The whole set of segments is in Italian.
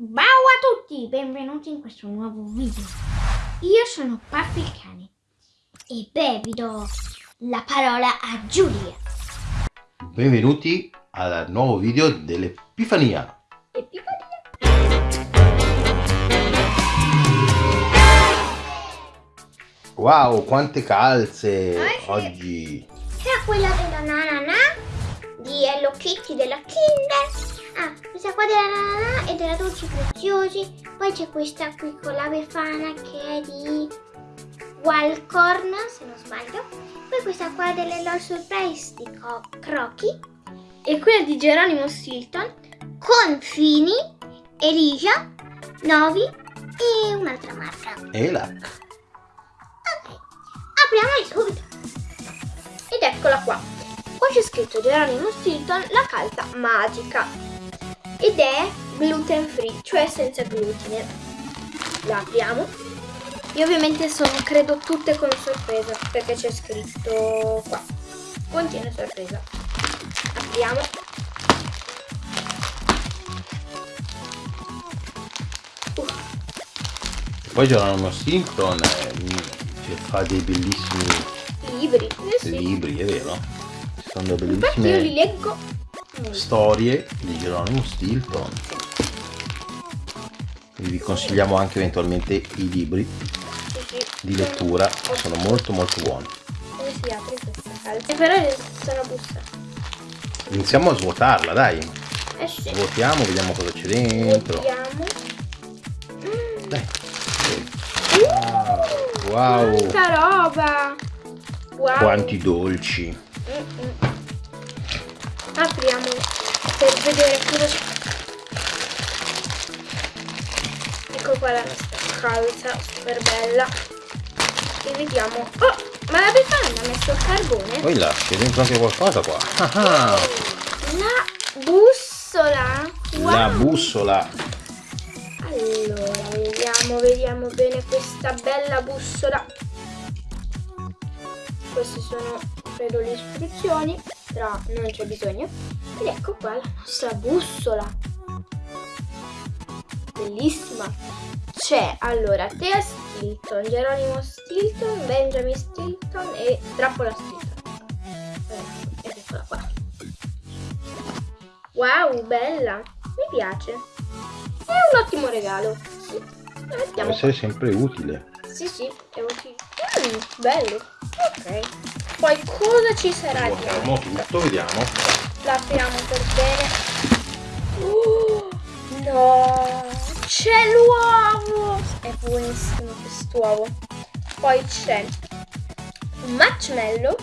Ciao a tutti, benvenuti in questo nuovo video. Io sono Puffy il cane e beh vi do la parola a Giulia. Benvenuti al nuovo video dell'Epifania. Epifania. Wow, quante calze Ah, oggi. C'è quella della Nanana di Hello Kitty della Kinder. Ah, questa qua della Nanana e della Dolci Preziosi. Poi c'è questa qui con la Befana che è di Walcorn, se non sbaglio. Poi questa qua delle Lord Surprise di Co- Crocky. E quella di Geronimo Stilton con Fini, Elisa, Novi e un'altra marca. Elac. Ok, apriamola subito. Ed eccola qua. Qua c'è scritto Geronimo Stilton, la calza magica. Ed è gluten free, cioè senza glutine. La apriamo. E ovviamente sono, credo, tutte con sorpresa, perché c'è scritto qua. Contiene sorpresa. Apriamo. Uh, Poi Geronimo Stilton eh, ci fa dei bellissimi libri. Eh sì. libri, è vero? Sono delle Infatti io li bellissime leggo. Storie di Geronimo Stilton. Quindi vi consigliamo anche eventualmente i libri di lettura, sono molto molto buoni. Si apre questa busta. Iniziamo a svuotarla, dai. Eh. Svuotiamo, vediamo cosa c'è dentro. Mm. Dai. Uh, Wow, Quanta roba! Wow. quanti dolci. Apriamo per vedere cosa c'è. Ecco qua la nostra calza, super bella. E vediamo. Oh, ma la Befana ha messo il carbone? Poi là, c'è dentro anche qualcosa qua. Ah, ah. La bussola. Wow. La bussola. Allora, vediamo, vediamo bene questa bella bussola. Queste sono, credo, le istruzioni, però non c'è bisogno. Ed ecco qua la nostra bussola. Bellissima. C'è, allora, Tea Stilton, Geronimo Stilton, Benjamin Stilton e Trappola Stilton. Eh, eccola qua. Wow, bella. Mi piace. È un ottimo regalo. Sì. La mettiamo essere sempre utile. Sì, sì, è utile. Mm, bello. Ok. Poi cosa ci sarà Svuotiamo dentro? tutto, vediamo. La apriamo per bene. Oh, no! C'è l'uovo! È buonissimo quest'uovo. Poi c'è un marshmallow.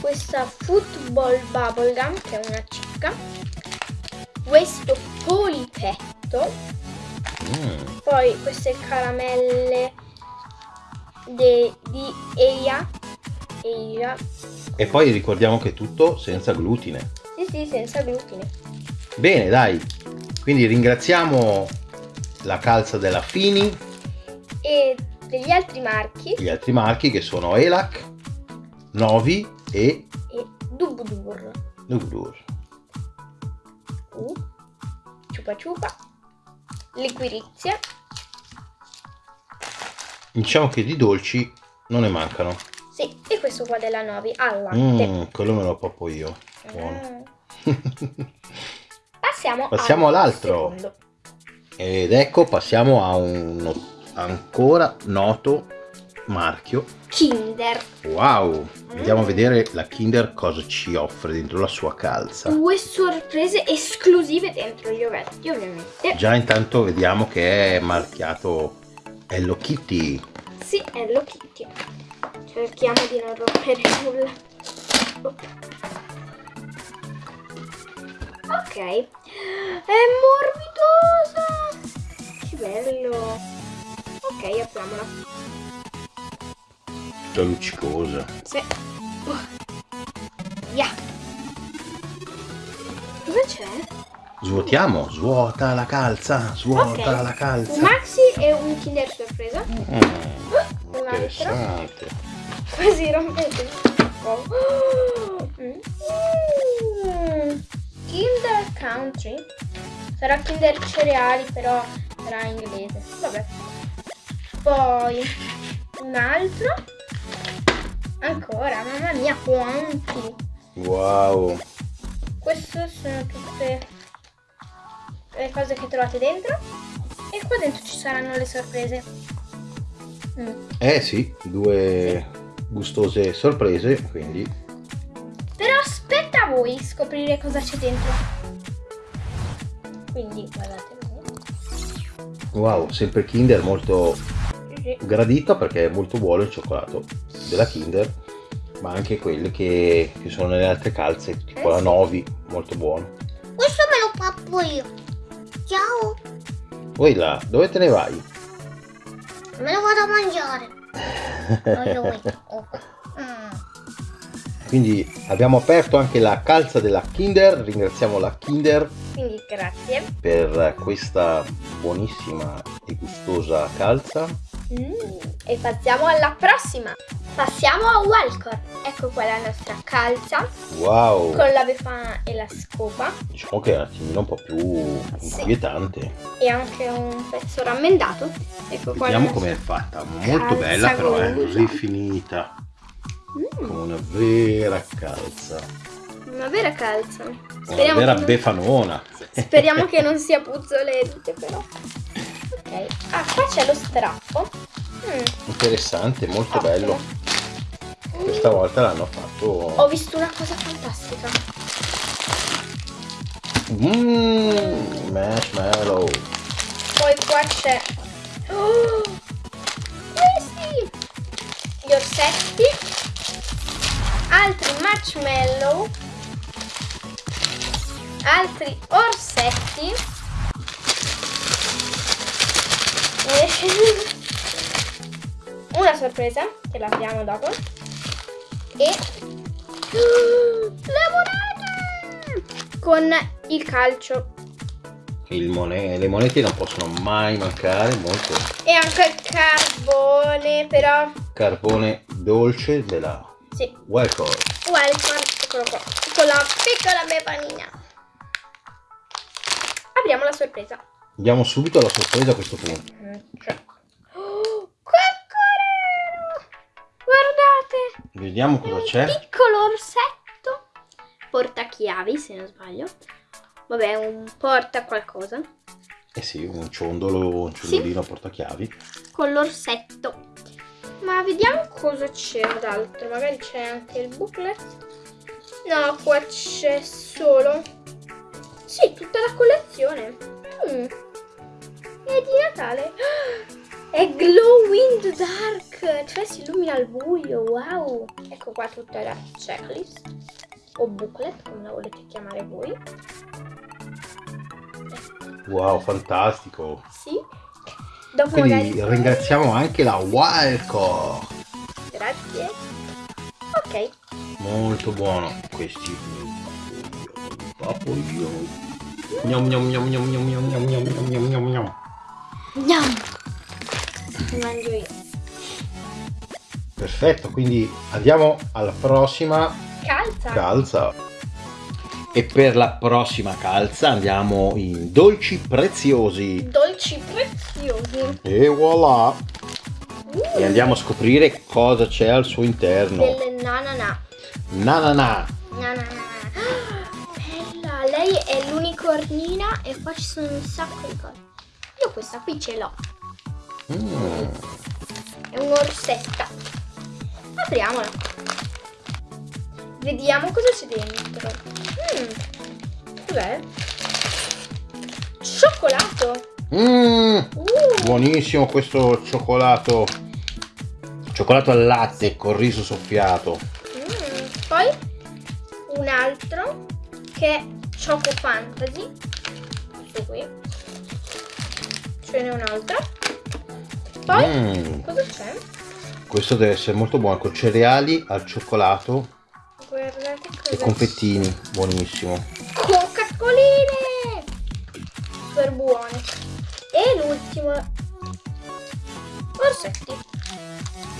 Questa football bubblegum che è una cicca. Questo polipetto. Mm, Poi queste caramelle de- di Eia. Eia. E poi ricordiamo che è tutto senza glutine. Sì, sì, senza glutine. Bene, dai. Quindi ringraziamo la calza della Fini E degli altri marchi. gli altri marchi che sono Elac, Novi e E Dubudur. Nugdur. Uh. Ciupa ciupa. Liquirizia. Diciamo che di dolci non ne mancano. Sì, e questo qua della Novi al latte. Mm, quello me lo poppo io. Buono. Ah. Passiamo, Passiamo al all'altro. Ed ecco, passiamo a un ancora noto marchio. Kinder. Wow! Andiamo a vedere la Kinder cosa ci offre dentro la sua calza. Due sorprese esclusive dentro gli ovetti, ovviamente. Già intanto vediamo che è marchiato Hello Kitty. Sì, è Hello Kitty. Cerchiamo di non rompere nulla. Ok. È morbidosa. Che bello. Ok, apriamola. Tutta luccicosa. Sì. Oh. Via. Cosa c'è? Svuotiamo, svuota la calza, svuota Ok. la calza. maxi e un kinder sorpresa. Mm, Un altro. interessante. Quasi rompete il po'. Oh. Mm. Kinder Country Sarà Kinder cereali, però sarà inglese. Vabbè. Poi un altro. Ancora, mamma mia, quanti. Wow. Queste sono tutte le cose che trovate dentro. E qua dentro ci saranno le sorprese. Mm. Eh sì, due gustose sorprese, quindi Però aspetta a voi scoprire cosa c'è dentro. Quindi guardate. wow, sempre Kinder molto Sì. gradito perché è molto buono il cioccolato della Kinder, ma anche quelle che, che sono nelle altre calze, tipo Eh la sì. Novi, molto buono. Questo me lo pappo io. Ciao. Poi là, dove te ne vai? Me lo vado a mangiare. Mm. Quindi abbiamo aperto anche la calza della Kinder, ringraziamo la Kinder Quindi grazie. per questa buonissima e gustosa calza. Mm, E passiamo alla prossima. Passiamo a Walcor. Ecco qua la nostra calza Wow! con la befana e la scopa Diciamo che è un attimino un po' più Sì. inquietante. e anche un pezzo rammendato. Ecco qua. Vediamo com'è fatta, molto bella però, è golosa. rifinita, Mm, come una vera calza, una vera calza. una Speriamo, vera che non... befanona. Speriamo che non sia puzzolente però. Ok. Ah, qua c'è lo strappo. Mm, Interessante, molto ottimo. bello. Questa volta l'hanno fatto... Ho visto una cosa fantastica. Mmm, marshmallow. Poi qua c'è... Oh, questi! Gli orsetti. Altri marshmallow. Altri orsetti. Una sorpresa che la apriamo dopo. E... Le monete! Con il calcio Il mone- le monete non possono mai mancare, molto E anche il carbone, però. carbone dolce della Sì. Welcome. Welcome. Eccolo qua. Con la piccola bevanina. Apriamo la sorpresa. Andiamo subito alla sorpresa a questo punto. Cioè. Vediamo cosa un c'è. piccolo orsetto. Portachiavi, se non sbaglio. Vabbè, un porta qualcosa. Eh sì, un ciondolo, un ciondolino a portachiavi. Con l'orsetto. Ma vediamo cosa c'è d'altro. Magari c'è anche il booklet. No, qua c'è solo. Sì, tutta la collezione. Mm. È di Natale. È glow in the dark. Cioè si illumina al buio. Wow. Ecco qua tutta la checklist. O booklet, come la volete chiamare voi. Wow, fantastico. Sì. Dopo Quindi magari. ringraziamo anche la Wildcore. Grazie. Ok. Molto buono. Questi papoglioni. Gnam gnam gnam gnam gnam gnam gnam gnam gnam gnam gnam gnam. Mangio io. Perfetto, quindi andiamo alla prossima Calza. calza. E per la prossima calza andiamo in dolci preziosi. Dolci preziosi. E voilà! Uh, E andiamo a scoprire cosa c'è al suo interno. Delle nanana. Nanana. Nanana. Ah, Bella. Lei è l'unicornina e qua ci sono un sacco di cose. Io questa qui ce l'ho. Mm. È un'orsetta. Apriamola. Vediamo cosa c'è dentro. Mm. Cos'è? Cioccolato. Mm. Uh. Buonissimo questo cioccolato. Cioccolato al latte con riso soffiato. Mm, Poi un altro che è Choco Fantasy. Questo qui. Ce n'è un altro. Poi Mm. cosa c'è? Questo deve essere molto buono con cereali al cioccolato Guardate cosa e confettini. Buonissimo. Coca-Coline! Super buone. E l'ultimo. Orsetti.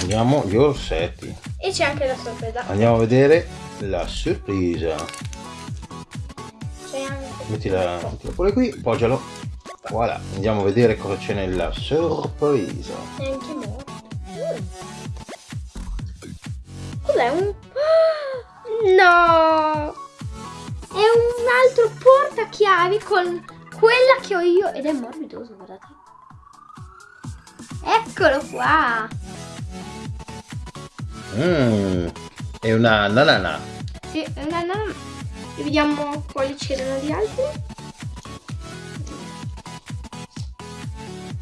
Andiamo gli orsetti. E c'è anche la sorpresa. Andiamo a vedere la sorpresa. C'è anche mettila, mettila pure qui, poggialo. Voilà, andiamo a vedere cosa c'è nella sorpresa. È anche morto. Cos'è un... No! È un altro portachiavi con quella che ho io ed è morbidoso, guardate. Eccolo qua! Mmm, è una nanana. Sì, è una nanana. E vediamo quali c'erano di altri.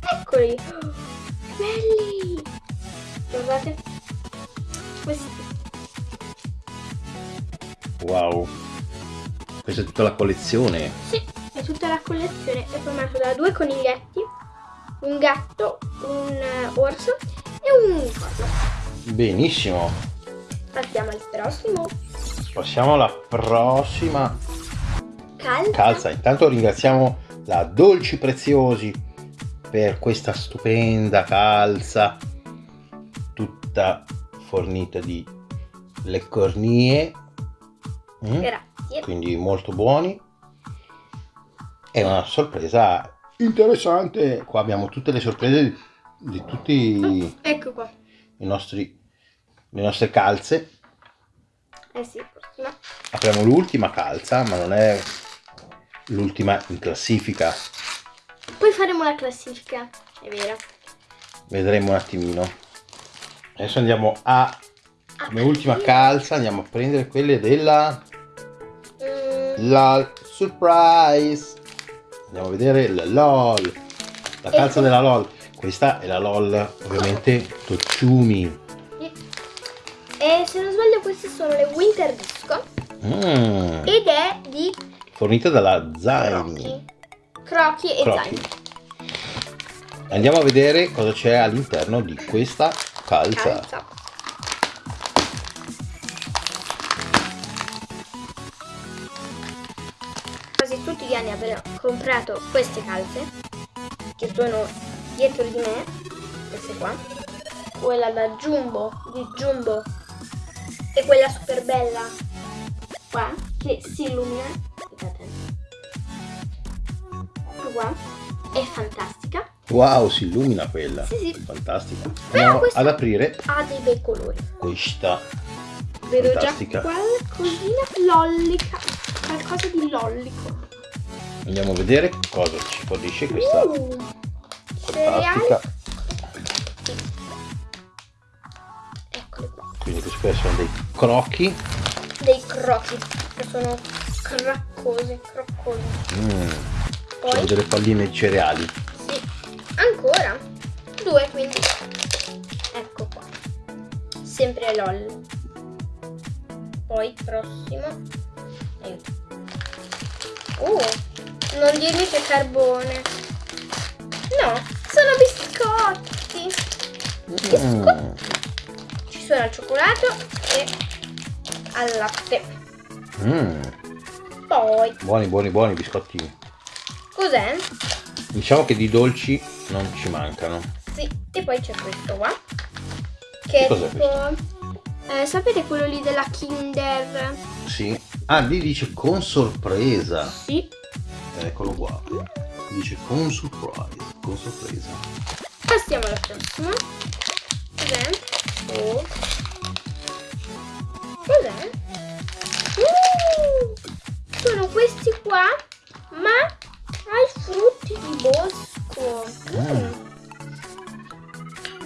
Eccoli! Oh, belli! Guardate. Questi. Wow. Questa è tutta la collezione. Sì, è tutta la collezione. È formato da due coniglietti, un gatto, un eh, orso e un unicorno. Benissimo. Passiamo al prossimo. Passiamo alla prossima Calza. calza. Intanto ringraziamo la Dolci Preziosi per questa stupenda calza tutta fornita di le cornie. Mm? Grazie. quindi molto buoni. È una sorpresa interessante. Qua abbiamo tutte le sorprese di, di tutti i Ecco qua. nostri, le nostre calze. Eh sì, prossima. Apriamo l'ultima calza, ma non è l'ultima in classifica. Poi faremo la classifica. È vero. Vedremo un attimino. Adesso andiamo a come ultima calza, andiamo a prendere quelle della Mm, LOL Surprise. Andiamo a vedere la LOL. La calza della LOL. Questa è la LOL, ovviamente Tocciumi. E se non sbaglio queste sono le Winter Disco. Mm, Ed è di fornita dalla Zaini. Crochi. Crochi e Crochi. zaini. Andiamo a vedere cosa c'è all'interno di questa calza. Calza. Anni avrò comprato queste calze che sono dietro di me, queste qua. Quella da Jumbo, di Jumbo e quella super bella qua che si illumina. Aspettate. Qua. È fantastica. Wow, si illumina quella. Sì, sì. Fantastica. Però ad aprire Ha dei bei colori. questa. Vedo Fantastica. già qualcosina lollica. Qualcosa di lollico. Andiamo a vedere cosa ci fornisce questa Uh, fantastica. Eccoli qua. Quindi questi qua sono dei crocchi. Dei crochi. Che sono craccosi, croccosi. Mm, Poi, sono delle palline di cereali. sì. Ancora. Due quindi. Ecco qua. Sempre LOL. Poi prossimo. Aiuto. Uh, non dirmi che carbone. No, sono biscotti. Mm, Ci sono al cioccolato e al latte. mm, Poi, buoni, buoni, buoni biscottini. cos'è? Diciamo che di dolci non ci mancano. Sì, e poi c'è questo qua. Che Che è cos'è tipo... eh, sapete quello lì della Kinder? Sì. Ah, lì dice con sorpresa. Sì. Eccolo qua. Dice con surprise. Con sorpresa. Passiamo alla prossima. Cos'è? Oh. Cos'è? Uh, sono questi qua, ma ai frutti di bosco. Mm.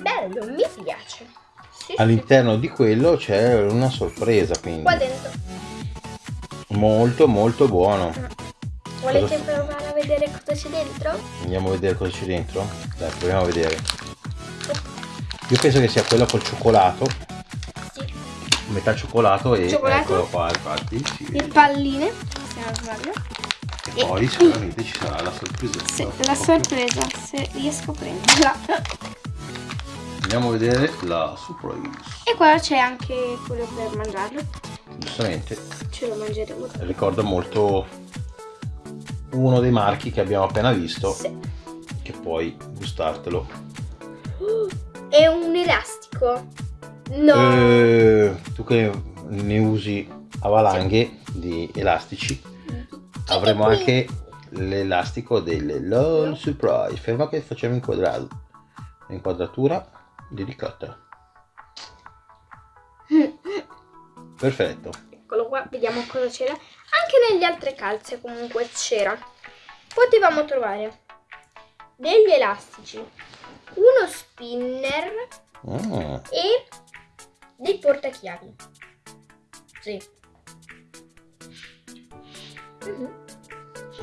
Bello, mi piace. Sì, sì. All'interno di quello c'è una sorpresa, quindi Qua dentro. molto molto buono. Volete provare a vedere cosa c'è dentro? Andiamo a vedere cosa c'è dentro. Dai, proviamo a vedere. Io penso che sia quello col cioccolato, Sì. metà cioccolato e Cioccolato? eccolo qua, infatti. Sì. Le palline, se non sbaglio. E poi sicuramente ci sarà la sorpresa. Sì, la sorpresa, se riesco a prenderla. Andiamo a vedere la surprise. E qua c'è anche quello per mangiarlo. Giustamente Ce lo mangeremo. ricorda molto uno dei marchi che abbiamo appena visto, Sì. che puoi gustartelo. È un elastico. No. Eh, tu che ne usi a valanghe di elastici, avremo qui. anche l'elastico delle LOL Surprise. Ferma che facciamo inquadrato. Inquadratura di ricotta. Perfetto. Eccolo qua, vediamo cosa c'era. Anche nelle altre calze comunque c'era. Potevamo trovare degli elastici, uno spinner Mm, e dei portachiavi. Sì. Mhm.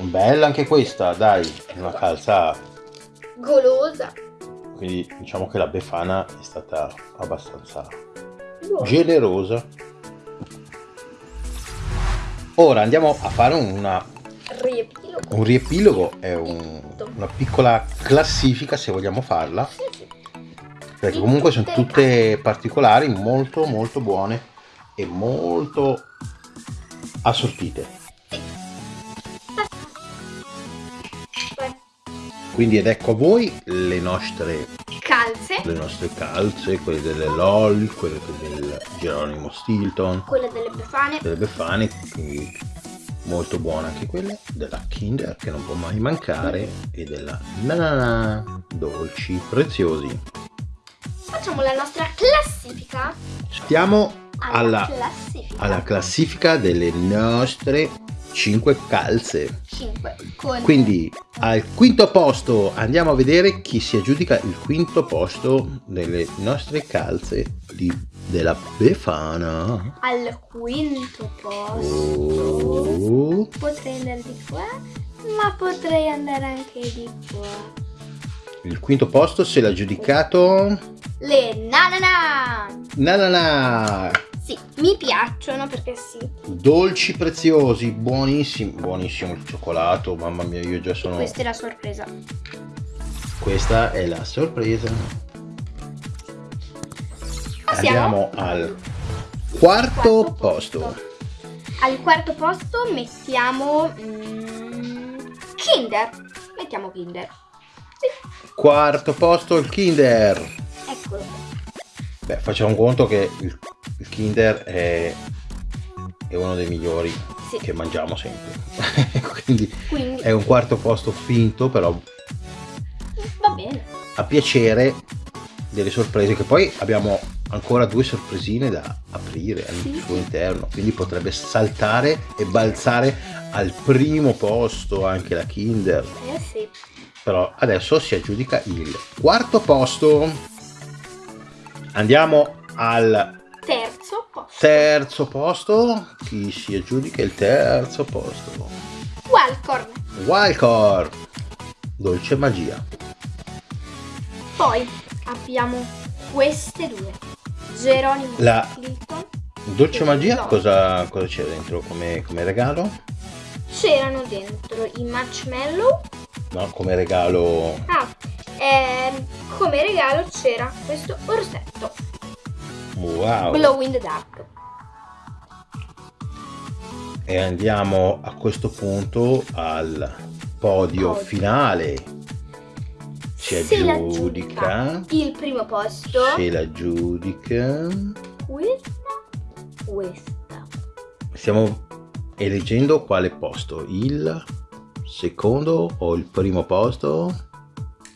Bella anche questa, dai, una calza. Golosa. Quindi diciamo che la Befana è stata abbastanza Buona. generosa. Ora andiamo a fare una Riepilogo. Un riepilogo è un- una piccola classifica se vogliamo farla, Sì, sì. perché Di comunque sono tutte particolari, molto molto buone e molto assortite. Quindi ed ecco a voi le nostre, Calze. le nostre calze, quelle delle LOL, quelle del Geronimo Stilton, Quelle delle befane. delle Befane, quindi molto buona anche quella, della Kinder che non può mai mancare e della Nanana, dolci preziosi. Facciamo la nostra classifica. Stiamo alla, classifica. alla classifica delle nostre 5 calze. 5. Con Quindi al quinto posto andiamo a vedere chi si aggiudica il quinto posto delle nostre calze di- della Befana. al quinto posto. Oh. Potrei andare di qua, ma potrei andare anche di qua. Il quinto posto se l'ha giudicato Le nanana. Nanana. Sì, mi piacciono perché sì. Dolci preziosi, buonissimi, buonissimo il cioccolato, mamma mia, io già sono... Questa è la sorpresa. Questa è la sorpresa. Passiamo Andiamo al quarto posto. Al quarto posto mettiamo mm, Kinder. Mettiamo Kinder. Quarto posto il Kinder. Eccolo. Beh, facciamo conto che il, il Kinder è, è uno dei migliori Sì. che mangiamo sempre. Quindi Quindi è un quarto posto finto, però va bene. a piacere delle sorprese che poi abbiamo ancora due sorpresine da aprire al Sì. suo interno quindi potrebbe saltare e balzare al primo posto anche la Kinder Eh sì. però adesso si aggiudica il quarto posto andiamo al posto. terzo posto chi si aggiudica il terzo posto Wildcorn. Wildcard dolce magia Poi abbiamo queste due. Geronimo La- Clinton. dolce magia No. cosa, cosa c'è dentro come, come regalo? C'erano dentro i marshmallow. No, come regalo Ah, ehm, come regalo c'era questo orsetto. Wow Glow in the dark. e andiamo a questo punto al podio Podio. finale Se la aggiudica Il primo posto. se la giudica Questa. Questa. stiamo eleggendo quale posto il secondo o il primo posto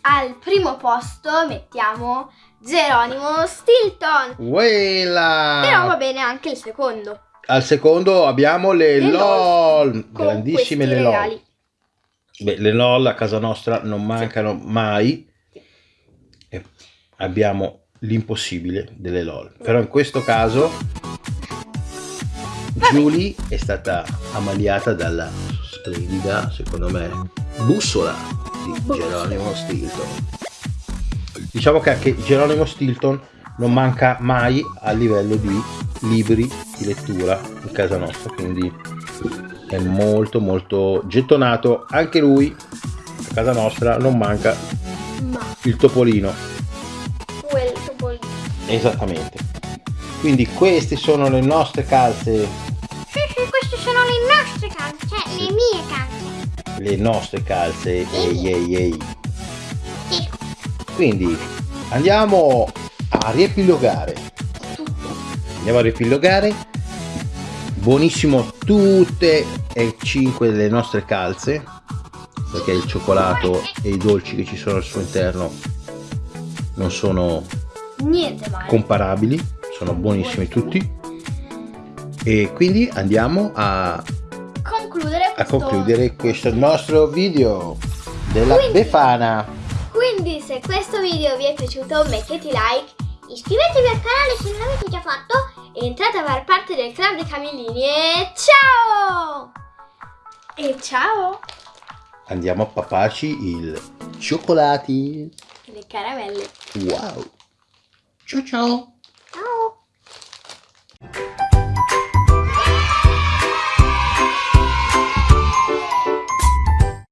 Al primo posto mettiamo Geronimo Stilton. Quella! Però va bene anche il secondo. al secondo abbiamo le, Le LOL, LOL, grandissime le LOL regali. Beh, le LOL a casa nostra non mancano mai. E abbiamo l'impossibile delle LOL. Però in questo caso Julie è stata ammaliata dalla splendida, secondo me, bussola di. Geronimo Stilton. Diciamo che anche Geronimo Stilton non manca mai a livello di libri di lettura in casa nostra, quindi è molto molto gettonato anche lui a casa nostra non manca Ma il topolino quel topolino. esattamente quindi queste sono le nostre calze le nostre calze ehi ehi ehi. Quindi andiamo a riepilogare. Andiamo a riepilogare. Buonissimo tutte e cinque le nostre calze perché il cioccolato e i dolci che ci sono al suo interno non sono comparabili, sono buonissimi. tutti. E quindi andiamo a, a concludere questo nostro video della Quindi- Befana. Quindi se questo video vi è piaciuto mettete like, iscrivetevi al canale se non l'avete già fatto e entrate a far parte del club dei camellini e ciao! E ciao! Andiamo a papaci il cioccolati. Le caramelle. Wow. Ciao ciao. Ciao!